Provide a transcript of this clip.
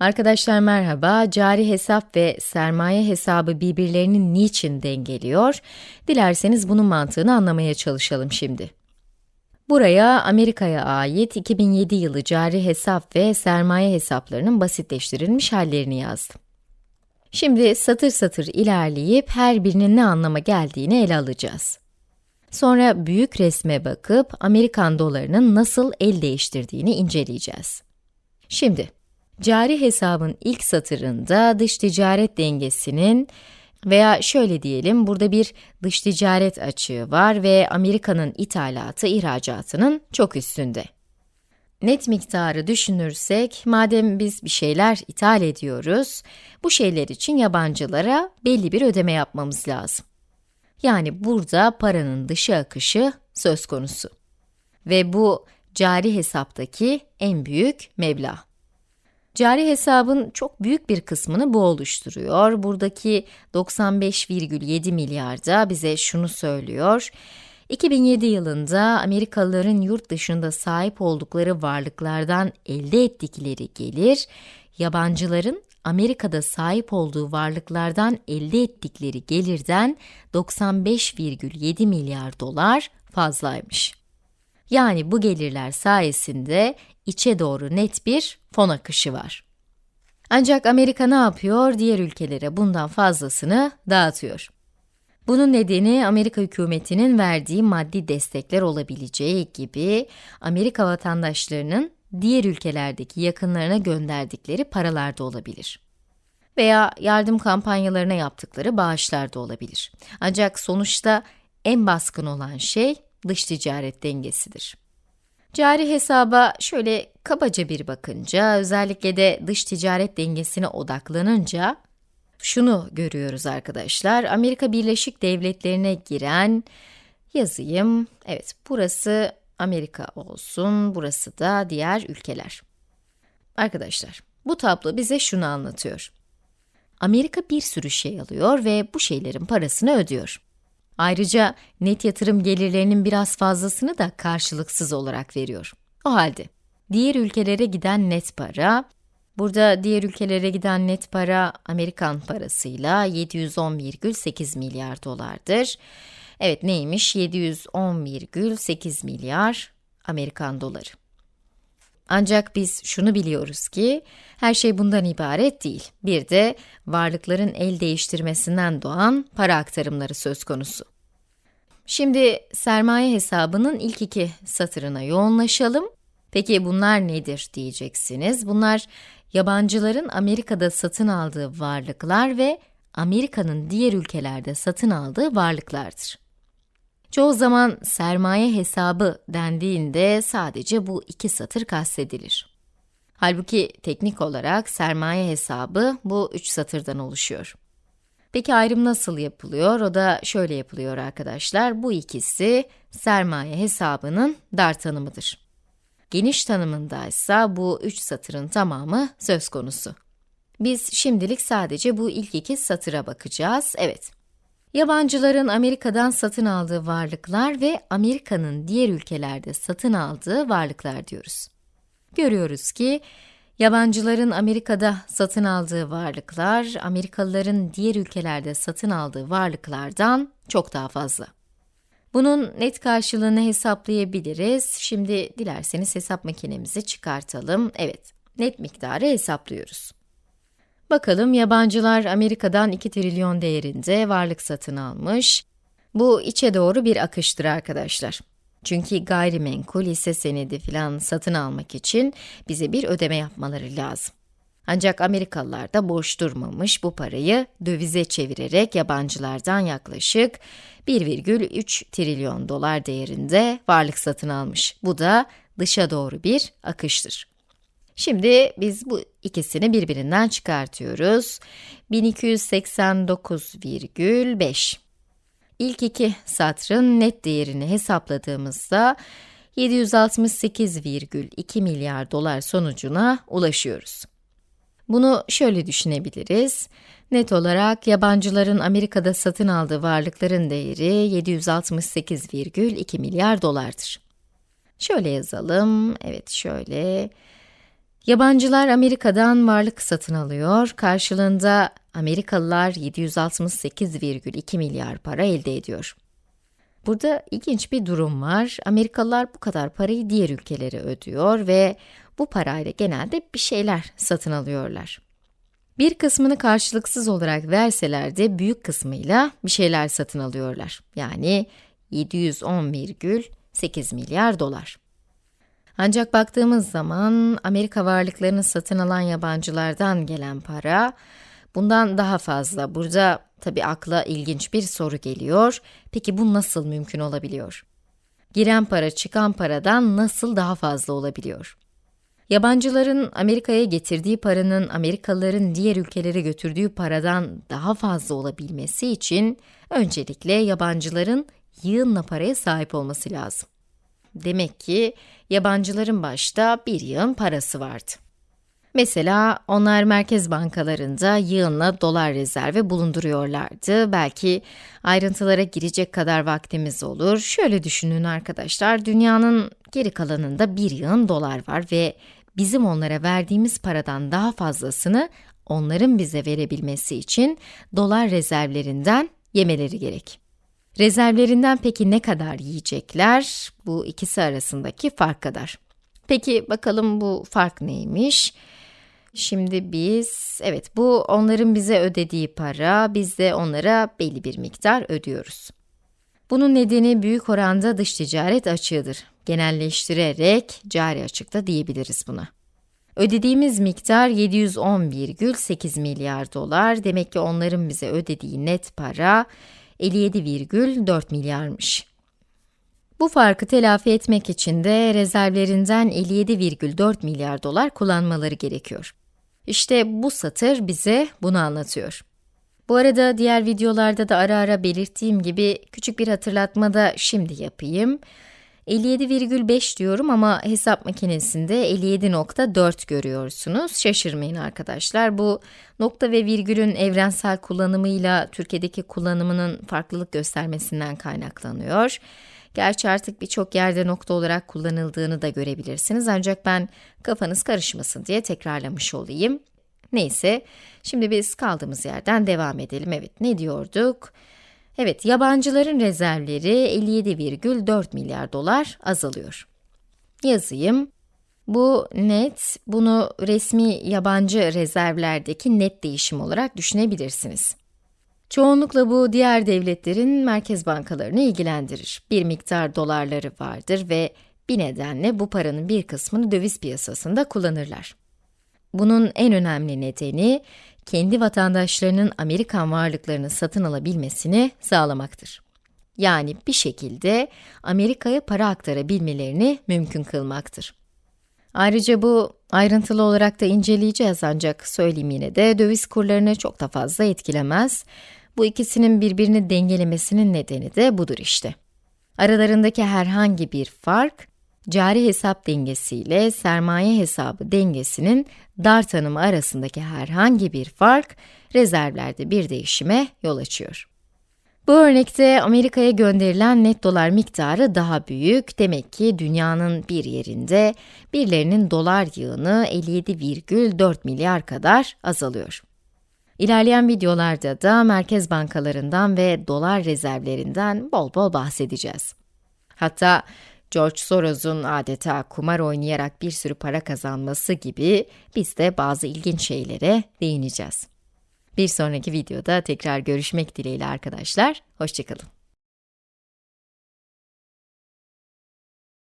Arkadaşlar merhaba. Cari hesap ve sermaye hesabı birbirlerini niçin dengeliyor? Dilerseniz bunun mantığını anlamaya çalışalım şimdi. Buraya Amerika'ya ait 2007 yılı cari hesap ve sermaye hesaplarının basitleştirilmiş hallerini yazdım. Şimdi satır satır ilerleyip her birinin ne anlama geldiğini ele alacağız. Sonra büyük resme bakıp Amerikan dolarının nasıl el değiştirdiğini inceleyeceğiz. Şimdi, cari hesabın ilk satırında dış ticaret dengesinin veya şöyle diyelim, burada bir dış ticaret açığı var ve Amerika'nın ithalatı ihracatının çok üstünde. Net miktarı düşünürsek, madem biz bir şeyler ithal ediyoruz, bu şeyler için yabancılara belli bir ödeme yapmamız lazım. Yani burada paranın dışı akışı söz konusu. Ve bu cari hesaptaki en büyük meblağ. Cari hesabın çok büyük bir kısmını bu oluşturuyor. Buradaki 95,7 milyar da bize şunu söylüyor. 2007 yılında Amerikalıların yurt dışında sahip oldukları varlıklardan elde ettikleri gelir, yabancıların Amerika'da sahip olduğu varlıklardan elde ettikleri gelirden 95,7 milyar dolar fazlaymış. Yani bu gelirler sayesinde içe doğru net bir fon akışı var. Ancak Amerika ne yapıyor? Diğer ülkelere bundan fazlasını dağıtıyor. Bunun nedeni Amerika hükümetinin verdiği maddi destekler olabileceği gibi Amerika vatandaşlarının diğer ülkelerdeki yakınlarına gönderdikleri paralar da olabilir. Veya yardım kampanyalarına yaptıkları bağışlar da olabilir. Ancak sonuçta en baskın olan şey dış ticaret dengesidir. Cari hesaba şöyle kabaca bir bakınca, özellikle de dış ticaret dengesine odaklanınca, şunu görüyoruz arkadaşlar, Amerika Birleşik Devletleri'ne giren, yazayım, evet burası Amerika olsun, burası da diğer ülkeler. Arkadaşlar, bu tablo bize şunu anlatıyor. Amerika bir sürü şey alıyor ve bu şeylerin parasını ödüyor. Ayrıca net yatırım gelirlerinin biraz fazlasını da karşılıksız olarak veriyor. O halde, diğer ülkelere giden net para, burada diğer ülkelere giden net para Amerikan parasıyla 710,8 milyar dolardır. Evet neymiş? 710,8 milyar Amerikan doları. Ancak biz şunu biliyoruz ki, her şey bundan ibaret değil. Bir de varlıkların el değiştirmesinden doğan para aktarımları söz konusu. Şimdi sermaye hesabının ilk iki satırına yoğunlaşalım. Peki bunlar nedir diyeceksiniz. Bunlar yabancıların Amerika'da satın aldığı varlıklar ve Amerika'nın diğer ülkelerde satın aldığı varlıklardır. Çoğu zaman sermaye hesabı dendiğinde sadece bu iki satır kastedilir. Halbuki teknik olarak sermaye hesabı bu üç satırdan oluşuyor. Peki ayrım nasıl yapılıyor? O da şöyle yapılıyor arkadaşlar. Bu ikisi sermaye hesabının dar tanımıdır. Geniş tanımında ise bu üç satırın tamamı söz konusu. Biz şimdilik sadece bu ilk iki satıra bakacağız. Evet, Yabancıların Amerika'dan satın aldığı varlıklar ve Amerika'nın diğer ülkelerde satın aldığı varlıklar diyoruz. Görüyoruz ki, yabancıların Amerika'da satın aldığı varlıklar, Amerikalıların diğer ülkelerde satın aldığı varlıklardan çok daha fazla. Bunun net karşılığını hesaplayabiliriz. Şimdi dilerseniz hesap makinemizi çıkartalım. Evet, net miktarı hesaplıyoruz. Bakalım yabancılar Amerika'dan 2 trilyon değerinde varlık satın almış. Bu içe doğru bir akıştır arkadaşlar. Çünkü gayrimenkul, hisse senedi filan satın almak için bize bir ödeme yapmaları lazım. Ancak Amerikalılar da boş durmamış, bu parayı dövize çevirerek yabancılardan yaklaşık 1,3 trilyon dolar değerinde varlık satın almış. Bu da dışa doğru bir akıştır. Şimdi biz bu ikisini birbirinden çıkartıyoruz. 1289,5. İlk iki satrın net değerini hesapladığımızda 768,2 milyar dolar sonucuna ulaşıyoruz. Bunu şöyle düşünebiliriz. Net olarak yabancıların Amerika'da satın aldığı varlıkların değeri 768,2 milyar dolardır. Şöyle yazalım, evet şöyle, Yabancılar Amerika'dan varlık satın alıyor, karşılığında Amerikalılar 768,2 milyar para elde ediyor. Burada ilginç bir durum var. Amerikalılar bu kadar parayı diğer ülkelere ödüyor ve bu parayla genelde bir şeyler satın alıyorlar. Bir kısmını karşılıksız olarak verseler de büyük kısmıyla bir şeyler satın alıyorlar. Yani 710,8 milyar dolar. Ancak baktığımız zaman Amerika varlıklarını satın alan yabancılardan gelen para bundan daha fazla. Burada tabi akla ilginç bir soru geliyor. Peki bu nasıl mümkün olabiliyor? Giren para çıkan paradan nasıl daha fazla olabiliyor? Yabancıların Amerika'ya getirdiği paranın Amerikalıların diğer ülkelere götürdüğü paradan daha fazla olabilmesi için öncelikle yabancıların yığınla paraya sahip olması lazım. Demek ki yabancıların başta bir yığın parası vardı. Mesela onlar merkez bankalarında yığınla dolar rezervi bulunduruyorlardı. Belki ayrıntılara girecek kadar vaktimiz olur. Şöyle düşünün arkadaşlar, dünyanın geri kalanında bir yığın dolar var ve bizim onlara verdiğimiz paradan daha fazlasını onların bize verebilmesi için dolar rezervlerinden yemeleri gerek. Rezervlerinden peki ne kadar yiyecekler? Bu ikisi arasındaki fark kadar. Peki bakalım bu fark neymiş? Şimdi biz, evet bu onların bize ödediği para, biz de onlara belli bir miktar ödüyoruz. Bunun nedeni büyük oranda dış ticaret açığıdır. Genelleştirerek cari açıkta diyebiliriz buna. Ödediğimiz miktar 710,8 milyar dolar. Demek ki onların bize ödediği net para 57,4 milyarmış. Bu farkı telafi etmek için de rezervlerinden 57,4 milyar dolar kullanmaları gerekiyor. İşte bu satır bize bunu anlatıyor. Bu arada diğer videolarda da ara ara belirttiğim gibi küçük bir hatırlatma da şimdi yapayım. 57,5 diyorum ama hesap makinesinde 57.4 görüyorsunuz. Şaşırmayın arkadaşlar. Bu nokta ve virgülün evrensel kullanımıyla Türkiye'deki kullanımının farklılık göstermesinden kaynaklanıyor. Gerçi artık birçok yerde nokta olarak kullanıldığını da görebilirsiniz ancak ben kafanız karışmasın diye tekrarlamış olayım. Neyse, şimdi biz kaldığımız yerden devam edelim. Evet, ne diyorduk? Evet, yabancıların rezervleri 57,4 milyar dolar azalıyor. Yazayım. Bu net, bunu resmi yabancı rezervlerdeki net değişim olarak düşünebilirsiniz. Çoğunlukla bu diğer devletlerin merkez bankalarını ilgilendirir. Bir miktar dolarları vardır ve bir nedenle bu paranın bir kısmını döviz piyasasında kullanırlar. Bunun en önemli nedeni, kendi vatandaşlarının Amerikan varlıklarını satın alabilmesini sağlamaktır. Yani bir şekilde Amerika'ya para aktarabilmelerini mümkün kılmaktır. Ayrıca bu ayrıntılı olarak da inceleyeceğiz ancak söyleyeyim yine de döviz kurlarını çok da fazla etkilemez. Bu ikisinin birbirini dengelemesinin nedeni de budur işte. Aralarındaki herhangi bir fark, cari hesap dengesi ile sermaye hesabı dengesinin dar tanımı arasındaki herhangi bir fark, rezervlerde bir değişime yol açıyor. Bu örnekte Amerika'ya gönderilen net dolar miktarı daha büyük. Demek ki dünyanın bir yerinde birilerinin dolar yığını 57,4 milyar kadar azalıyor. İlerleyen videolarda da merkez bankalarından ve dolar rezervlerinden bol bol bahsedeceğiz. Hatta George Soros'un adeta kumar oynayarak bir sürü para kazanması gibi biz de bazı ilginç şeylere değineceğiz. Bir sonraki videoda tekrar görüşmek dileğiyle arkadaşlar, hoşçakalın.